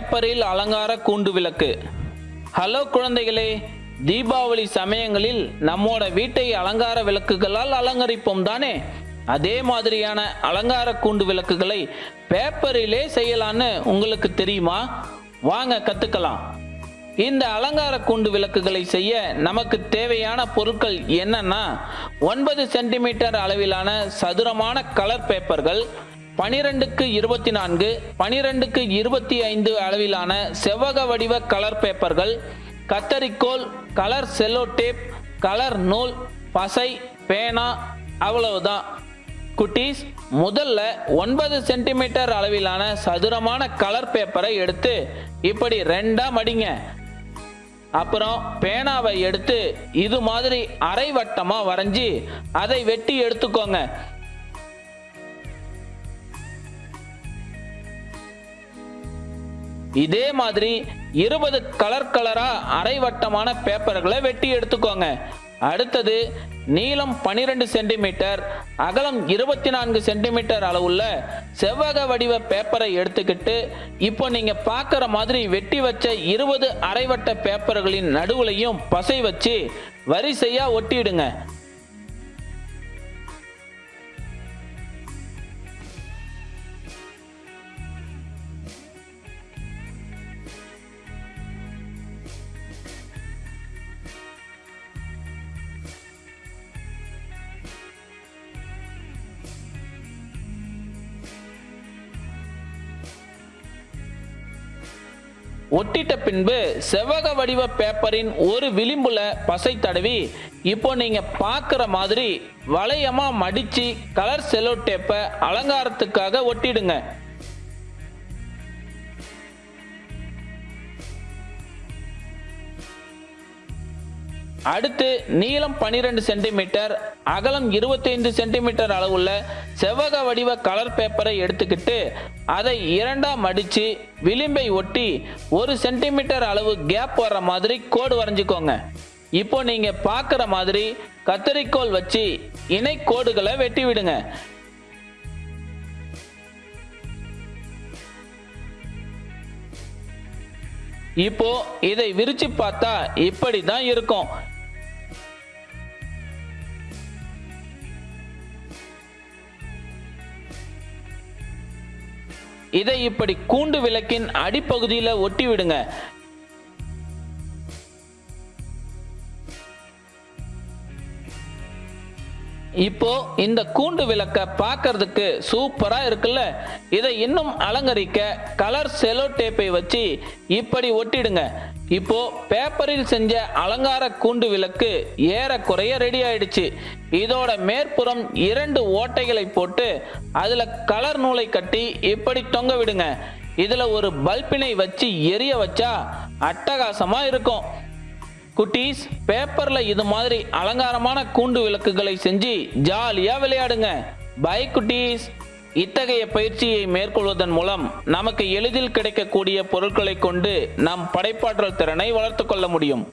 பேப்பரில் அலங்கார கூண்டு விளக்கு. ஹலோ குழந்தைகளே தீபாவளி சமயங்களில் நம்மோட வீட்டை அலங்கார விளக்குகளால் அலங்கரிப்போம் தானே? அதே மாதிரியான அலங்கார கூண்டு விளக்குகளை பேப்பரிலே செய்யலான்னு உங்களுக்கு தெரியுமா? வாங்க கத்துக்கலாம். இந்த அலங்கார கூண்டு விளக்குகளை செய்ய நமக்கு தேவையான பொருட்கள் என்னன்னா ஒன்பது சென்டிமீட்டர் அளவிலான சதுரமான கலர் பேப்பர்கள் பனிரெண்டுக்கு இருபத்தி நான்கு பனிரெண்டுக்கு இருபத்தி ஐந்து அளவிலான செவ்வக வடிவ கலர் பேப்பர்கள் கத்தரிக்கோல் கலர் செல்லோ டேப் கலர் நூல் பசை பேனா அவ்வளவுதான். குட்டீஸ் முதல்ல ஒன்பது சென்டிமீட்டர் அளவிலான சதுரமான கலர் பேப்பரை எடுத்து இப்படி ரெண்டா மடிங்க. அப்புறம் பேனாவை எடுத்து இது மாதிரி அரை வட்டமாக வரைஞ்சி அதை வெட்டி எடுத்துக்கோங்க. இதே மாதிரி இருபது கலர் கலரா அரை வட்டமான பேப்பர்களை வெட்டி எடுத்துக்கோங்க. அடுத்தது நீளம் 12 சென்டிமீட்டர் அகலம் இருபத்தி நான்கு சென்டிமீட்டர் அளவுள்ள செவ்வக வடிவ பேப்பரை எடுத்துக்கிட்டு இப்போ நீங்க பார்க்குற மாதிரி வெட்டி வச்ச இருபது அரைவட்ட பேப்பர்களின் நடுவுலையும் பசை வச்சு வரிசையா ஒட்டிடுங்க. ஒட்டிட்ட பின்பு செவ்வக வடிவ பேப்பரின் ஒரு விளிம்புல பசை தடவி இப்போ நீங்க பார்க்குற மாதிரி வளையமா மடிச்சு கலர் செலோ டேப்பை அலங்காரத்துக்காக ஒட்டிடுங்க. அடுத்து நீளம் 12 சென்டிமீட்டர் அகலம் 25 சென்டிமீட்டர் அளவுள்ள செவ்வக வடிவ கலர் பேப்பரை எடுத்துக்கிட்டு அதை இரண்டா அடித்து விளிம்பை ஒட்டி ஒரு சென்டிமீட்டர் அளவு கேப் வர்ற மாதிரி கோடு வரைஞ்சிக்கோங்க. இப்போ நீங்கள் பார்க்குற மாதிரி கத்தரிக்கோல் வச்சு இணை கோடுகளை வெட்டி விடுங்க. இப்போ இதை விரிச்சு பார்த்தா இப்படி தான் இருக்கும். இதை இப்படி கூண்டு விளக்கின் அடிப்பகுதியில் ஒட்டி விடுங்க. இப்போ இந்த கூண்டு விளக்க பார்க்கறதுக்கு சூப்பரா இருக்குல்ல? இதை இன்னும் அலங்கரிக்க கலர் செலோ டேப்பை வச்சு இப்படி ஒட்டிடுங்க. இப்போ பேப்பரில் செஞ்ச அலங்கார கூண்டு விளக்கு ஏறக்குறைய ரெடி ஆயிடுச்சு. இதோட மேற்புறம் இரண்டு ஓட்டைகளை போட்டு அதுல கலர் நூலை கட்டி இப்படி தொங்க விடுங்க. இதுல ஒரு பல்பினை வச்சு எரிய வச்சா அட்டகாசமா இருக்கும். குட்டீஸ் பேப்பர்ல இது மாதிரி அலங்காரமான கூண்டு விளக்குகளை செஞ்சு ஜாலியா விளையாடுங்க. பை குட்டீஸ். இத்தகைய பயிற்சியை மேற்கொள்வதன் மூலம் நமக்கு எளிதில் கிடைக்கக்கூடிய பொருட்களை கொண்டு நம் படைப்பாற்றல் திறனை வளர்த்துக்கொள்ள முடியும்.